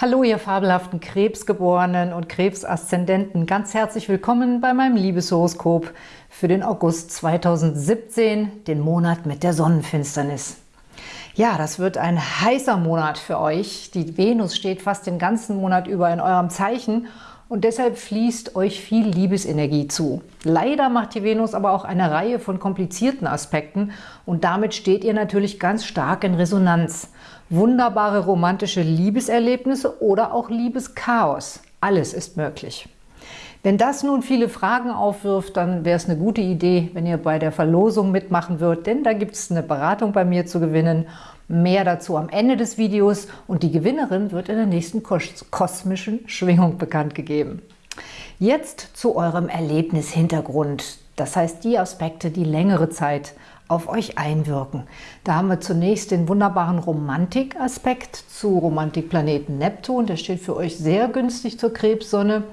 Hallo, ihr fabelhaften Krebsgeborenen und Krebsaszendenten. Ganz herzlich willkommen bei meinem Liebeshoroskop für den August 2017, den Monat mit der Sonnenfinsternis. Ja, das wird ein heißer Monat für euch. Die Venus steht fast den ganzen Monat über in eurem Zeichen und deshalb fließt euch viel Liebesenergie zu. Leider macht die Venus aber auch eine Reihe von komplizierten Aspekten und damit steht ihr natürlich ganz stark in Resonanz wunderbare romantische Liebeserlebnisse oder auch Liebeschaos. Alles ist möglich. Wenn das nun viele Fragen aufwirft, dann wäre es eine gute Idee, wenn ihr bei der Verlosung mitmachen würdet, denn da gibt es eine Beratung bei mir zu gewinnen. Mehr dazu am Ende des Videos und die Gewinnerin wird in der nächsten kosmischen Schwingung bekannt gegeben. Jetzt zu eurem Erlebnishintergrund, das heißt die Aspekte, die längere Zeit auf euch einwirken. Da haben wir zunächst den wunderbaren Romantikaspekt zu Romantikplaneten Neptun. Der steht für euch sehr günstig zur Krebssonne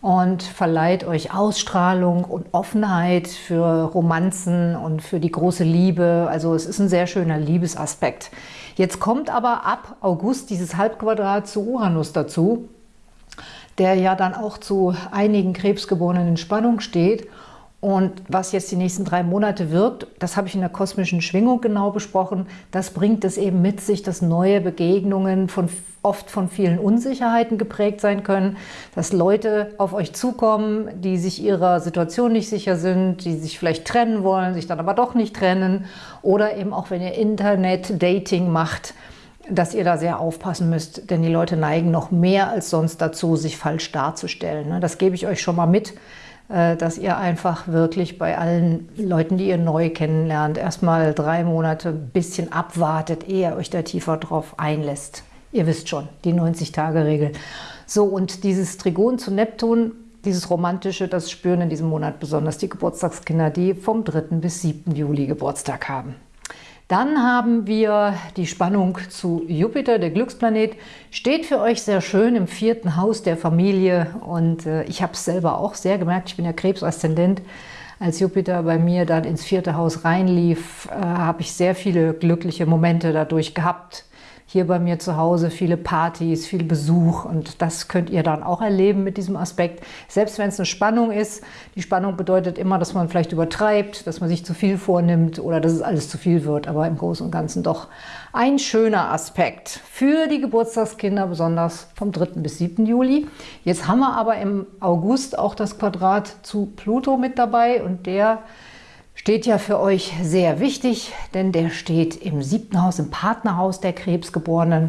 und verleiht euch Ausstrahlung und Offenheit für Romanzen und für die große Liebe. Also es ist ein sehr schöner Liebesaspekt. Jetzt kommt aber ab August dieses Halbquadrat zu Uranus dazu, der ja dann auch zu einigen Krebsgeborenen in Spannung steht und was jetzt die nächsten drei Monate wirkt, das habe ich in der kosmischen Schwingung genau besprochen, das bringt es eben mit sich, dass neue Begegnungen von, oft von vielen Unsicherheiten geprägt sein können, dass Leute auf euch zukommen, die sich ihrer Situation nicht sicher sind, die sich vielleicht trennen wollen, sich dann aber doch nicht trennen oder eben auch, wenn ihr Internet-Dating macht, dass ihr da sehr aufpassen müsst, denn die Leute neigen noch mehr als sonst dazu, sich falsch darzustellen. Ne? Das gebe ich euch schon mal mit, dass ihr einfach wirklich bei allen Leuten, die ihr neu kennenlernt, erstmal drei Monate ein bisschen abwartet, ehe ihr euch da tiefer drauf einlässt. Ihr wisst schon, die 90-Tage-Regel. So, und dieses Trigon zu Neptun, dieses Romantische, das spüren in diesem Monat besonders die Geburtstagskinder, die vom 3. bis 7. Juli Geburtstag haben. Dann haben wir die Spannung zu Jupiter, der Glücksplanet, steht für euch sehr schön im vierten Haus der Familie. Und äh, ich habe es selber auch sehr gemerkt, ich bin ja Krebsaszendent, als Jupiter bei mir dann ins vierte Haus reinlief, äh, habe ich sehr viele glückliche Momente dadurch gehabt, hier bei mir zu Hause viele Partys, viel Besuch und das könnt ihr dann auch erleben mit diesem Aspekt. Selbst wenn es eine Spannung ist, die Spannung bedeutet immer, dass man vielleicht übertreibt, dass man sich zu viel vornimmt oder dass es alles zu viel wird, aber im Großen und Ganzen doch ein schöner Aspekt für die Geburtstagskinder, besonders vom 3. bis 7. Juli. Jetzt haben wir aber im August auch das Quadrat zu Pluto mit dabei und der steht ja für euch sehr wichtig, denn der steht im siebten Haus, im Partnerhaus der Krebsgeborenen.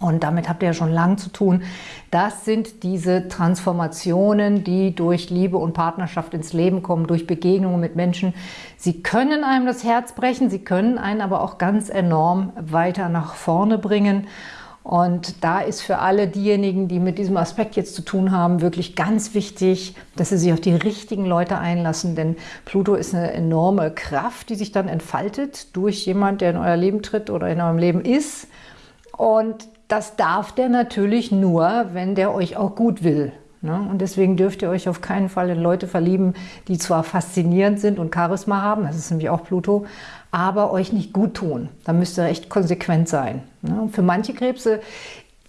Und damit habt ihr ja schon lange zu tun. Das sind diese Transformationen, die durch Liebe und Partnerschaft ins Leben kommen, durch Begegnungen mit Menschen. Sie können einem das Herz brechen, sie können einen aber auch ganz enorm weiter nach vorne bringen. Und da ist für alle diejenigen, die mit diesem Aspekt jetzt zu tun haben, wirklich ganz wichtig, dass sie sich auf die richtigen Leute einlassen, denn Pluto ist eine enorme Kraft, die sich dann entfaltet durch jemand, der in euer Leben tritt oder in eurem Leben ist. Und das darf der natürlich nur, wenn der euch auch gut will. Ne? Und deswegen dürft ihr euch auf keinen Fall in Leute verlieben, die zwar faszinierend sind und Charisma haben, das ist nämlich auch Pluto, aber euch nicht gut tun. Da müsst ihr echt konsequent sein. Ne? Für manche Krebse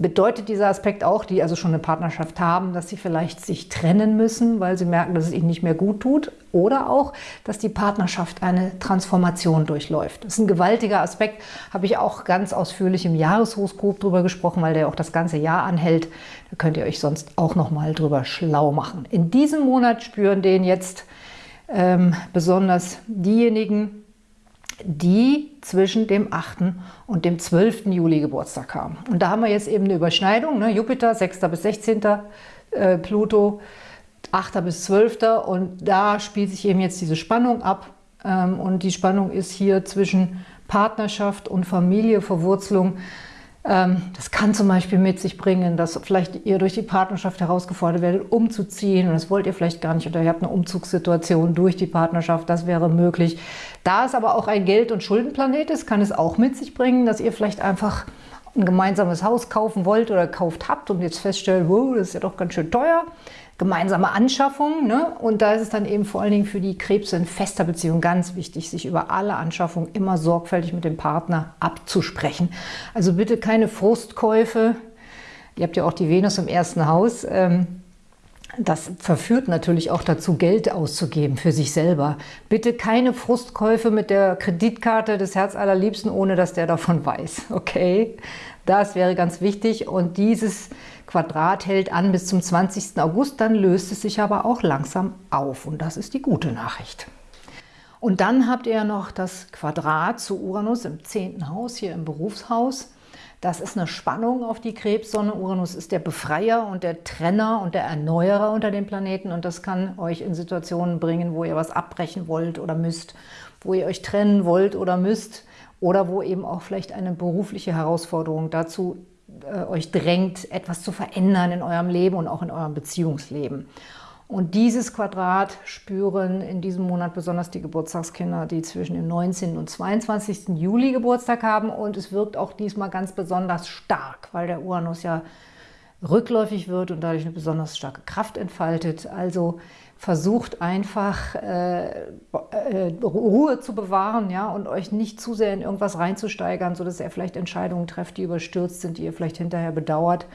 bedeutet dieser Aspekt auch, die also schon eine Partnerschaft haben, dass sie vielleicht sich trennen müssen, weil sie merken, dass es ihnen nicht mehr gut tut. Oder auch, dass die Partnerschaft eine Transformation durchläuft. Das ist ein gewaltiger Aspekt, habe ich auch ganz ausführlich im Jahreshoroskop drüber gesprochen, weil der auch das ganze Jahr anhält. Da könnt ihr euch sonst auch noch mal drüber schlau machen. In diesem Monat spüren den jetzt ähm, besonders diejenigen, die zwischen dem 8. und dem 12. Juli Geburtstag haben. Und da haben wir jetzt eben eine Überschneidung, ne? Jupiter 6. bis 16. Äh, Pluto 8. bis 12. Und da spielt sich eben jetzt diese Spannung ab. Ähm, und die Spannung ist hier zwischen Partnerschaft und Familie, Verwurzelung. Ähm, das kann zum Beispiel mit sich bringen, dass vielleicht ihr durch die Partnerschaft herausgefordert werdet, umzuziehen. Und das wollt ihr vielleicht gar nicht. Oder ihr habt eine Umzugssituation durch die Partnerschaft, das wäre möglich. Da es aber auch ein Geld- und Schuldenplanet ist, kann es auch mit sich bringen, dass ihr vielleicht einfach ein gemeinsames Haus kaufen wollt oder gekauft habt und jetzt feststellt, wow, das ist ja doch ganz schön teuer gemeinsame Anschaffung. Ne? Und da ist es dann eben vor allen Dingen für die Krebse in fester Beziehung ganz wichtig, sich über alle Anschaffungen immer sorgfältig mit dem Partner abzusprechen. Also bitte keine Frustkäufe, Ihr habt ja auch die Venus im ersten Haus. Ähm, das verführt natürlich auch dazu, Geld auszugeben für sich selber. Bitte keine Frustkäufe mit der Kreditkarte des Herz allerliebsten, ohne dass der davon weiß. Okay? Das wäre ganz wichtig. Und dieses Quadrat hält an bis zum 20. August, dann löst es sich aber auch langsam auf. Und das ist die gute Nachricht. Und dann habt ihr noch das Quadrat zu Uranus im 10. Haus, hier im Berufshaus. Das ist eine Spannung auf die Krebssonne. Uranus ist der Befreier und der Trenner und der Erneuerer unter den Planeten. Und das kann euch in Situationen bringen, wo ihr was abbrechen wollt oder müsst, wo ihr euch trennen wollt oder müsst oder wo eben auch vielleicht eine berufliche Herausforderung dazu äh, euch drängt, etwas zu verändern in eurem Leben und auch in eurem Beziehungsleben. Und dieses Quadrat spüren in diesem Monat besonders die Geburtstagskinder, die zwischen dem 19. und 22. Juli Geburtstag haben. Und es wirkt auch diesmal ganz besonders stark, weil der Uranus ja rückläufig wird und dadurch eine besonders starke Kraft entfaltet. Also versucht einfach äh, äh, Ruhe zu bewahren ja, und euch nicht zu sehr in irgendwas reinzusteigern, sodass ihr vielleicht Entscheidungen trefft, die überstürzt sind, die ihr vielleicht hinterher bedauert.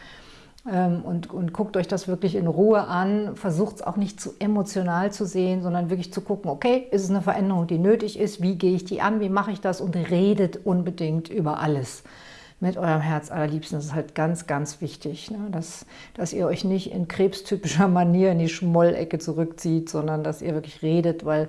Ähm, und, und guckt euch das wirklich in Ruhe an. Versucht es auch nicht zu emotional zu sehen, sondern wirklich zu gucken, okay, ist es eine Veränderung, die nötig ist? Wie gehe ich die an? Wie mache ich das? Und redet unbedingt über alles mit eurem Herz allerliebsten. Das ist halt ganz, ganz wichtig, ne? dass, dass ihr euch nicht in krebstypischer Manier in die Schmollecke zurückzieht, sondern dass ihr wirklich redet, weil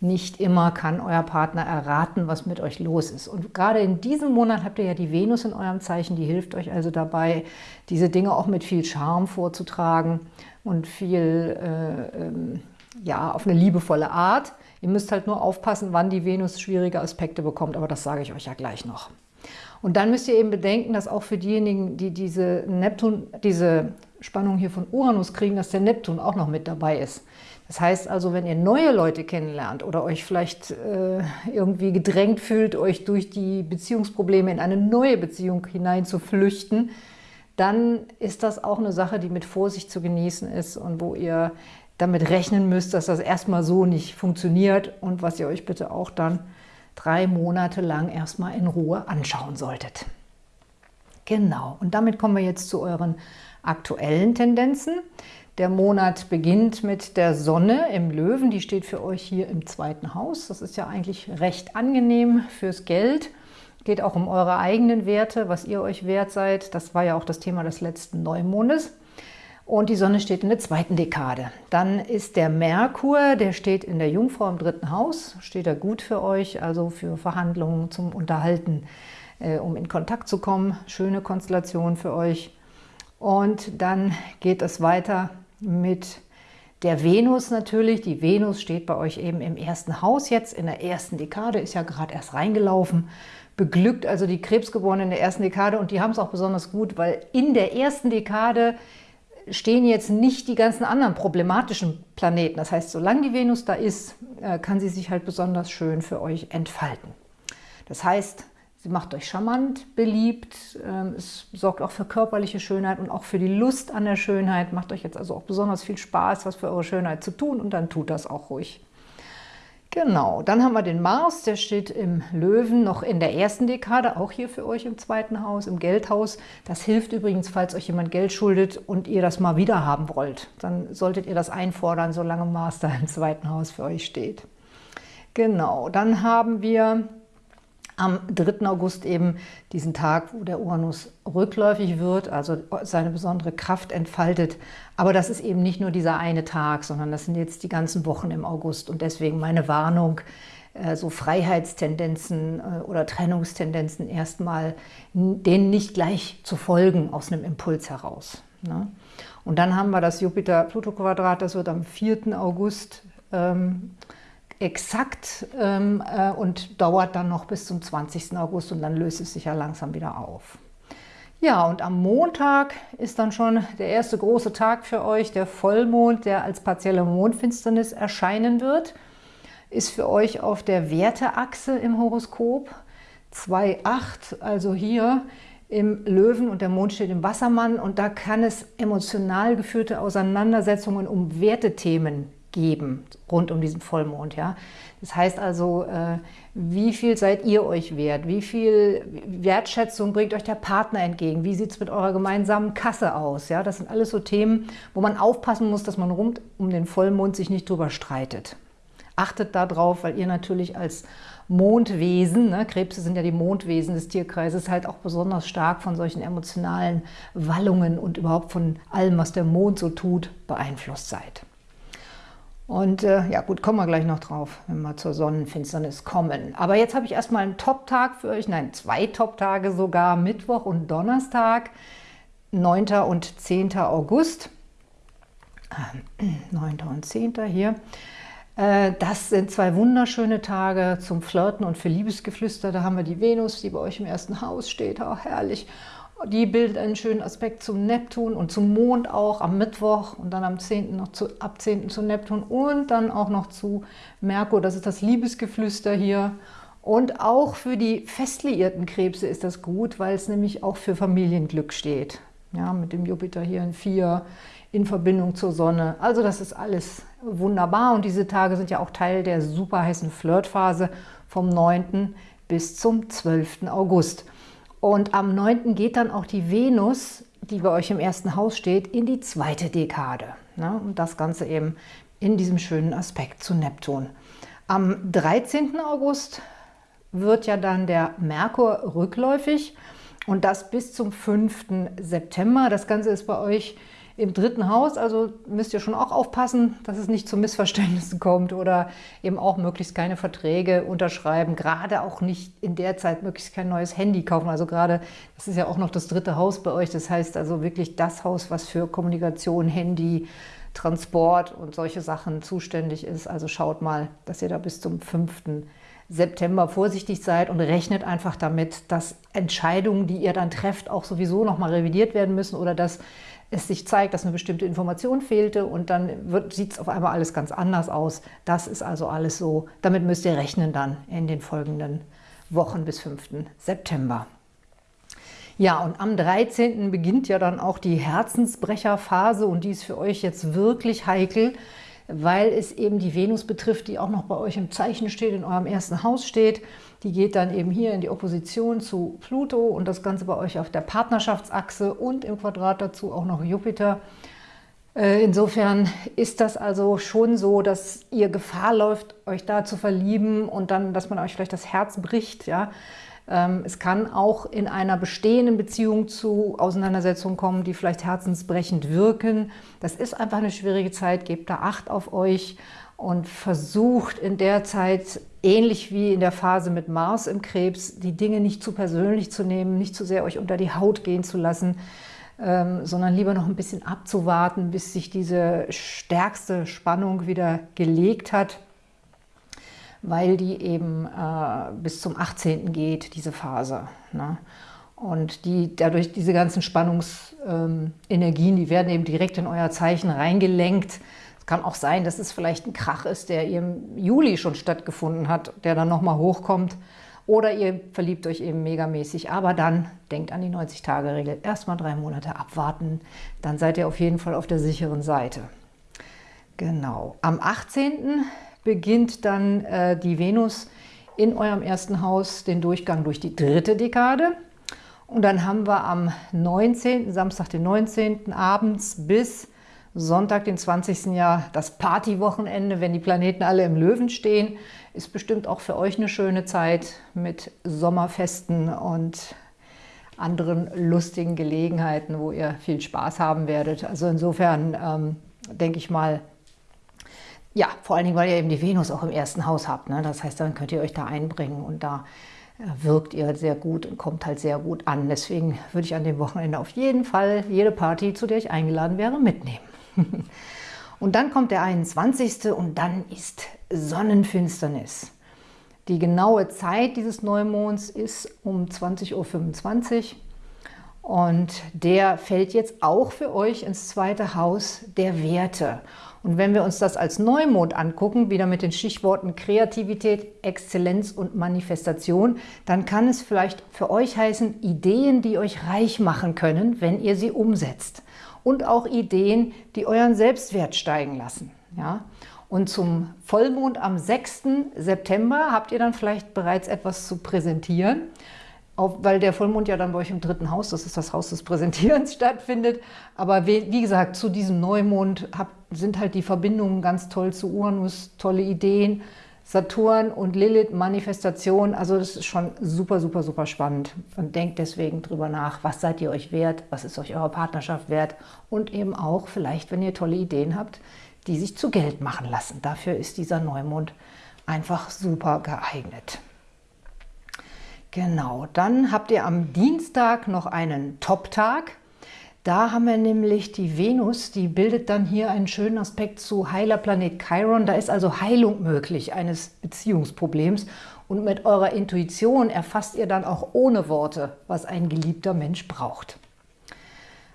nicht immer kann euer Partner erraten, was mit euch los ist. Und gerade in diesem Monat habt ihr ja die Venus in eurem Zeichen, die hilft euch also dabei, diese Dinge auch mit viel Charme vorzutragen und viel, äh, ähm, ja, auf eine liebevolle Art. Ihr müsst halt nur aufpassen, wann die Venus schwierige Aspekte bekommt, aber das sage ich euch ja gleich noch. Und dann müsst ihr eben bedenken, dass auch für diejenigen, die diese Neptun, diese Spannung hier von Uranus kriegen, dass der Neptun auch noch mit dabei ist. Das heißt also, wenn ihr neue Leute kennenlernt oder euch vielleicht äh, irgendwie gedrängt fühlt, euch durch die Beziehungsprobleme in eine neue Beziehung hinein zu flüchten, dann ist das auch eine Sache, die mit Vorsicht zu genießen ist und wo ihr damit rechnen müsst, dass das erstmal so nicht funktioniert und was ihr euch bitte auch dann drei Monate lang erstmal in Ruhe anschauen solltet. Genau, und damit kommen wir jetzt zu euren aktuellen Tendenzen. Der Monat beginnt mit der Sonne im Löwen, die steht für euch hier im zweiten Haus. Das ist ja eigentlich recht angenehm fürs Geld. Geht auch um eure eigenen Werte, was ihr euch wert seid. Das war ja auch das Thema des letzten Neumondes. Und die Sonne steht in der zweiten Dekade. Dann ist der Merkur, der steht in der Jungfrau im dritten Haus. Steht er gut für euch, also für Verhandlungen zum Unterhalten, äh, um in Kontakt zu kommen. Schöne Konstellation für euch. Und dann geht es weiter mit der Venus natürlich. Die Venus steht bei euch eben im ersten Haus jetzt, in der ersten Dekade, ist ja gerade erst reingelaufen, beglückt also die Krebsgeborenen in der ersten Dekade und die haben es auch besonders gut, weil in der ersten Dekade stehen jetzt nicht die ganzen anderen problematischen Planeten. Das heißt, solange die Venus da ist, äh, kann sie sich halt besonders schön für euch entfalten. Das heißt, Sie macht euch charmant, beliebt, ähm, es sorgt auch für körperliche Schönheit und auch für die Lust an der Schönheit. Macht euch jetzt also auch besonders viel Spaß, was für eure Schönheit zu tun und dann tut das auch ruhig. Genau, dann haben wir den Mars, der steht im Löwen noch in der ersten Dekade, auch hier für euch im zweiten Haus, im Geldhaus. Das hilft übrigens, falls euch jemand Geld schuldet und ihr das mal wieder haben wollt. Dann solltet ihr das einfordern, solange Mars da im zweiten Haus für euch steht. Genau, dann haben wir am 3. August eben diesen Tag, wo der Uranus rückläufig wird, also seine besondere Kraft entfaltet. Aber das ist eben nicht nur dieser eine Tag, sondern das sind jetzt die ganzen Wochen im August. Und deswegen meine Warnung, äh, so Freiheitstendenzen äh, oder Trennungstendenzen erstmal, denen nicht gleich zu folgen aus einem Impuls heraus. Ne? Und dann haben wir das Jupiter-Pluto-Quadrat, das wird am 4. August ähm, exakt ähm, äh, und dauert dann noch bis zum 20. August und dann löst es sich ja langsam wieder auf. Ja, und am Montag ist dann schon der erste große Tag für euch, der Vollmond, der als partielle Mondfinsternis erscheinen wird. Ist für euch auf der Werteachse im Horoskop 2,8, also hier im Löwen und der Mond steht im Wassermann und da kann es emotional geführte Auseinandersetzungen um Wertethemen geben, rund um diesen Vollmond. Ja? Das heißt also, äh, wie viel seid ihr euch wert? Wie viel Wertschätzung bringt euch der Partner entgegen? Wie sieht es mit eurer gemeinsamen Kasse aus? Ja? Das sind alles so Themen, wo man aufpassen muss, dass man rund um den Vollmond sich nicht drüber streitet. Achtet darauf, weil ihr natürlich als Mondwesen, ne, Krebse sind ja die Mondwesen des Tierkreises, halt auch besonders stark von solchen emotionalen Wallungen und überhaupt von allem, was der Mond so tut, beeinflusst seid. Und äh, ja gut, kommen wir gleich noch drauf, wenn wir zur Sonnenfinsternis kommen. Aber jetzt habe ich erstmal einen Top-Tag für euch, nein, zwei Top-Tage sogar, Mittwoch und Donnerstag, 9. und 10. August. Äh, 9. und 10. hier. Äh, das sind zwei wunderschöne Tage zum Flirten und für Liebesgeflüster. Da haben wir die Venus, die bei euch im ersten Haus steht. Oh, herrlich. Die bildet einen schönen Aspekt zum Neptun und zum Mond auch am Mittwoch und dann am 10. noch zu, ab 10. zu Neptun und dann auch noch zu Merkur. Das ist das Liebesgeflüster hier. Und auch für die festliierten Krebse ist das gut, weil es nämlich auch für Familienglück steht. Ja, mit dem Jupiter hier in 4 in Verbindung zur Sonne. Also das ist alles wunderbar und diese Tage sind ja auch Teil der super heißen Flirtphase vom 9. bis zum 12. August. Und am 9. geht dann auch die Venus, die bei euch im ersten Haus steht, in die zweite Dekade. Ne? Und das Ganze eben in diesem schönen Aspekt zu Neptun. Am 13. August wird ja dann der Merkur rückläufig und das bis zum 5. September. Das Ganze ist bei euch im dritten Haus, also müsst ihr schon auch aufpassen, dass es nicht zu Missverständnissen kommt oder eben auch möglichst keine Verträge unterschreiben, gerade auch nicht in der Zeit möglichst kein neues Handy kaufen. Also gerade, das ist ja auch noch das dritte Haus bei euch, das heißt also wirklich das Haus, was für Kommunikation, Handy, Transport und solche Sachen zuständig ist. Also schaut mal, dass ihr da bis zum 5. September vorsichtig seid und rechnet einfach damit, dass Entscheidungen, die ihr dann trefft, auch sowieso nochmal revidiert werden müssen oder dass es sich zeigt, dass eine bestimmte Information fehlte und dann sieht es auf einmal alles ganz anders aus. Das ist also alles so. Damit müsst ihr rechnen dann in den folgenden Wochen bis 5. September. Ja, und am 13. beginnt ja dann auch die Herzensbrecherphase und die ist für euch jetzt wirklich heikel, weil es eben die Venus betrifft, die auch noch bei euch im Zeichen steht, in eurem ersten Haus steht. Die geht dann eben hier in die Opposition zu Pluto und das Ganze bei euch auf der Partnerschaftsachse und im Quadrat dazu auch noch Jupiter. Äh, insofern ist das also schon so, dass ihr Gefahr läuft, euch da zu verlieben und dann, dass man euch vielleicht das Herz bricht. Ja? Ähm, es kann auch in einer bestehenden Beziehung zu Auseinandersetzungen kommen, die vielleicht herzensbrechend wirken. Das ist einfach eine schwierige Zeit, gebt da Acht auf euch und versucht in der Zeit, ähnlich wie in der Phase mit Mars im Krebs, die Dinge nicht zu persönlich zu nehmen, nicht zu sehr euch unter die Haut gehen zu lassen, ähm, sondern lieber noch ein bisschen abzuwarten, bis sich diese stärkste Spannung wieder gelegt hat, weil die eben äh, bis zum 18. geht, diese Phase. Ne? Und die, dadurch diese ganzen Spannungsenergien, ähm, die werden eben direkt in euer Zeichen reingelenkt, kann auch sein, dass es vielleicht ein Krach ist, der im Juli schon stattgefunden hat, der dann nochmal hochkommt. Oder ihr verliebt euch eben megamäßig. Aber dann denkt an die 90-Tage-Regel. Erstmal drei Monate abwarten. Dann seid ihr auf jeden Fall auf der sicheren Seite. Genau. Am 18. beginnt dann äh, die Venus in eurem ersten Haus den Durchgang durch die dritte Dekade. Und dann haben wir am 19., Samstag den 19. abends bis Sonntag, den 20. Jahr, das Partywochenende, wenn die Planeten alle im Löwen stehen, ist bestimmt auch für euch eine schöne Zeit mit Sommerfesten und anderen lustigen Gelegenheiten, wo ihr viel Spaß haben werdet. Also insofern ähm, denke ich mal, ja, vor allen Dingen, weil ihr eben die Venus auch im ersten Haus habt. Ne? Das heißt, dann könnt ihr euch da einbringen und da äh, wirkt ihr sehr gut und kommt halt sehr gut an. Deswegen würde ich an dem Wochenende auf jeden Fall jede Party, zu der ich eingeladen wäre, mitnehmen. Und dann kommt der 21. und dann ist Sonnenfinsternis. Die genaue Zeit dieses Neumonds ist um 20.25 Uhr und der fällt jetzt auch für euch ins zweite Haus der Werte. Und wenn wir uns das als Neumond angucken, wieder mit den Stichworten Kreativität, Exzellenz und Manifestation, dann kann es vielleicht für euch heißen, Ideen, die euch reich machen können, wenn ihr sie umsetzt und auch Ideen, die euren Selbstwert steigen lassen. Ja? Und zum Vollmond am 6. September habt ihr dann vielleicht bereits etwas zu präsentieren, auch weil der Vollmond ja dann bei euch im dritten Haus, das ist das Haus des Präsentierens, stattfindet. Aber wie, wie gesagt, zu diesem Neumond habt, sind halt die Verbindungen ganz toll zu Uranus, tolle Ideen, Saturn und Lilith, Manifestation, also das ist schon super, super, super spannend. Und denkt deswegen drüber nach, was seid ihr euch wert, was ist euch eure Partnerschaft wert und eben auch vielleicht, wenn ihr tolle Ideen habt, die sich zu Geld machen lassen. Dafür ist dieser Neumond einfach super geeignet. Genau, dann habt ihr am Dienstag noch einen Top-Tag. Da haben wir nämlich die Venus, die bildet dann hier einen schönen Aspekt zu Heilerplanet Chiron. Da ist also Heilung möglich eines Beziehungsproblems. Und mit eurer Intuition erfasst ihr dann auch ohne Worte, was ein geliebter Mensch braucht.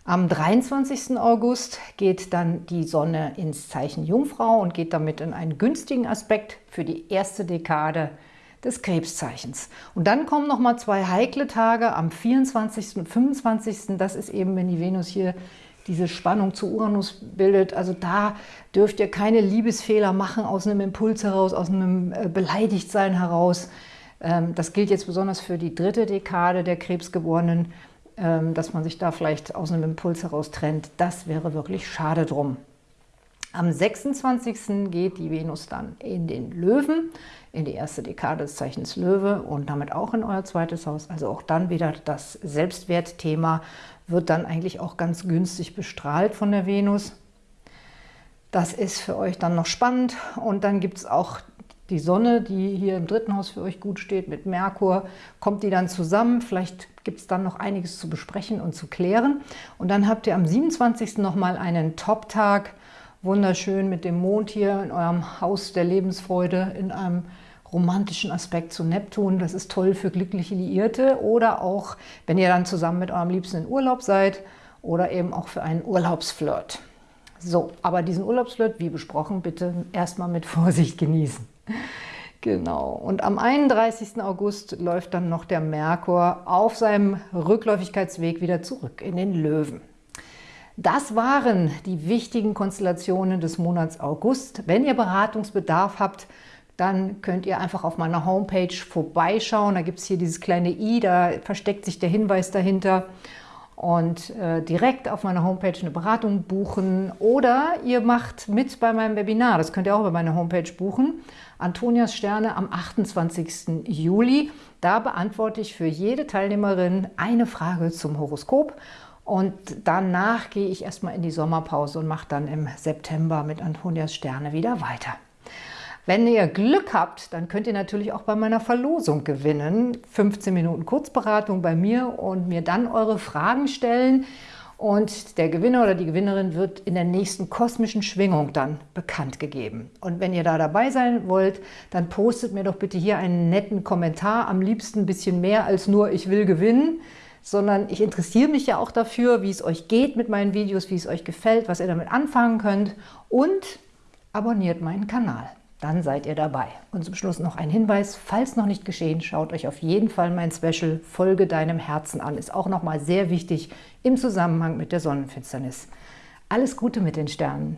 Am 23. August geht dann die Sonne ins Zeichen Jungfrau und geht damit in einen günstigen Aspekt für die erste Dekade des Krebszeichens. Und dann kommen noch mal zwei heikle Tage am 24. und 25. Das ist eben, wenn die Venus hier diese Spannung zu Uranus bildet. Also da dürft ihr keine Liebesfehler machen aus einem Impuls heraus, aus einem äh, Beleidigtsein heraus. Ähm, das gilt jetzt besonders für die dritte Dekade der Krebsgeborenen, ähm, dass man sich da vielleicht aus einem Impuls heraus trennt. Das wäre wirklich schade drum. Am 26. geht die Venus dann in den Löwen, in die erste Dekade des Zeichens Löwe und damit auch in euer zweites Haus. Also auch dann wieder das Selbstwertthema wird dann eigentlich auch ganz günstig bestrahlt von der Venus. Das ist für euch dann noch spannend. Und dann gibt es auch die Sonne, die hier im dritten Haus für euch gut steht, mit Merkur. Kommt die dann zusammen? Vielleicht gibt es dann noch einiges zu besprechen und zu klären. Und dann habt ihr am 27. nochmal einen Top-Tag wunderschön mit dem Mond hier in eurem Haus der Lebensfreude, in einem romantischen Aspekt zu Neptun. Das ist toll für glückliche Liierte oder auch, wenn ihr dann zusammen mit eurem Liebsten in Urlaub seid oder eben auch für einen Urlaubsflirt. So, aber diesen Urlaubsflirt, wie besprochen, bitte erstmal mit Vorsicht genießen. Genau. Und am 31. August läuft dann noch der Merkur auf seinem Rückläufigkeitsweg wieder zurück in den Löwen. Das waren die wichtigen Konstellationen des Monats August. Wenn ihr Beratungsbedarf habt, dann könnt ihr einfach auf meiner Homepage vorbeischauen. Da gibt es hier dieses kleine i, da versteckt sich der Hinweis dahinter. Und äh, direkt auf meiner Homepage eine Beratung buchen. Oder ihr macht mit bei meinem Webinar, das könnt ihr auch bei meiner Homepage buchen. Antonias Sterne am 28. Juli. Da beantworte ich für jede Teilnehmerin eine Frage zum Horoskop und danach gehe ich erstmal in die Sommerpause und mache dann im September mit Antonias Sterne wieder weiter. Wenn ihr Glück habt, dann könnt ihr natürlich auch bei meiner Verlosung gewinnen. 15 Minuten Kurzberatung bei mir und mir dann eure Fragen stellen. Und der Gewinner oder die Gewinnerin wird in der nächsten kosmischen Schwingung dann bekannt gegeben. Und wenn ihr da dabei sein wollt, dann postet mir doch bitte hier einen netten Kommentar. Am liebsten ein bisschen mehr als nur ich will gewinnen sondern ich interessiere mich ja auch dafür, wie es euch geht mit meinen Videos, wie es euch gefällt, was ihr damit anfangen könnt und abonniert meinen Kanal. Dann seid ihr dabei. Und zum Schluss noch ein Hinweis, falls noch nicht geschehen, schaut euch auf jeden Fall mein Special Folge deinem Herzen an. Ist auch nochmal sehr wichtig im Zusammenhang mit der Sonnenfinsternis. Alles Gute mit den Sternen!